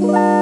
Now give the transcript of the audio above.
Bye.